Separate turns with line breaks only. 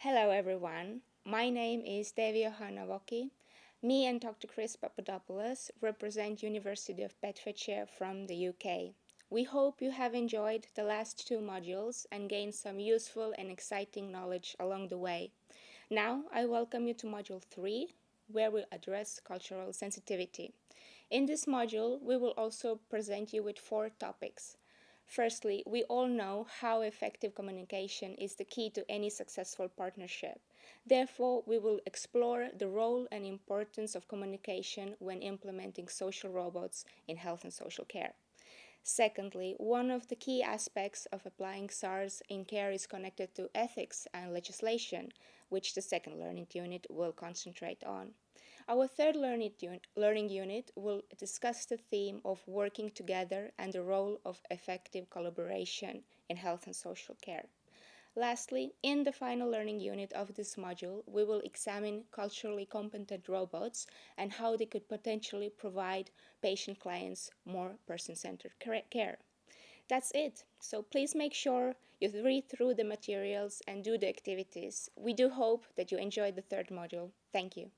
Hello everyone, my name is Devi Hanavoki. Me and Dr. Chris Papadopoulos represent University of Bedfordshire from the UK. We hope you have enjoyed the last two modules and gained some useful and exciting knowledge along the way. Now I welcome you to Module 3, where we'll address cultural sensitivity. In this module, we will also present you with four topics. Firstly, we all know how effective communication is the key to any successful partnership. Therefore, we will explore the role and importance of communication when implementing social robots in health and social care. Secondly, one of the key aspects of applying SARS in care is connected to ethics and legislation, which the second learning unit will concentrate on. Our third learning unit will discuss the theme of working together and the role of effective collaboration in health and social care. Lastly, in the final learning unit of this module, we will examine culturally competent robots and how they could potentially provide patient clients more person-centered care. That's it. So please make sure you read through the materials and do the activities. We do hope that you enjoyed the third module. Thank you.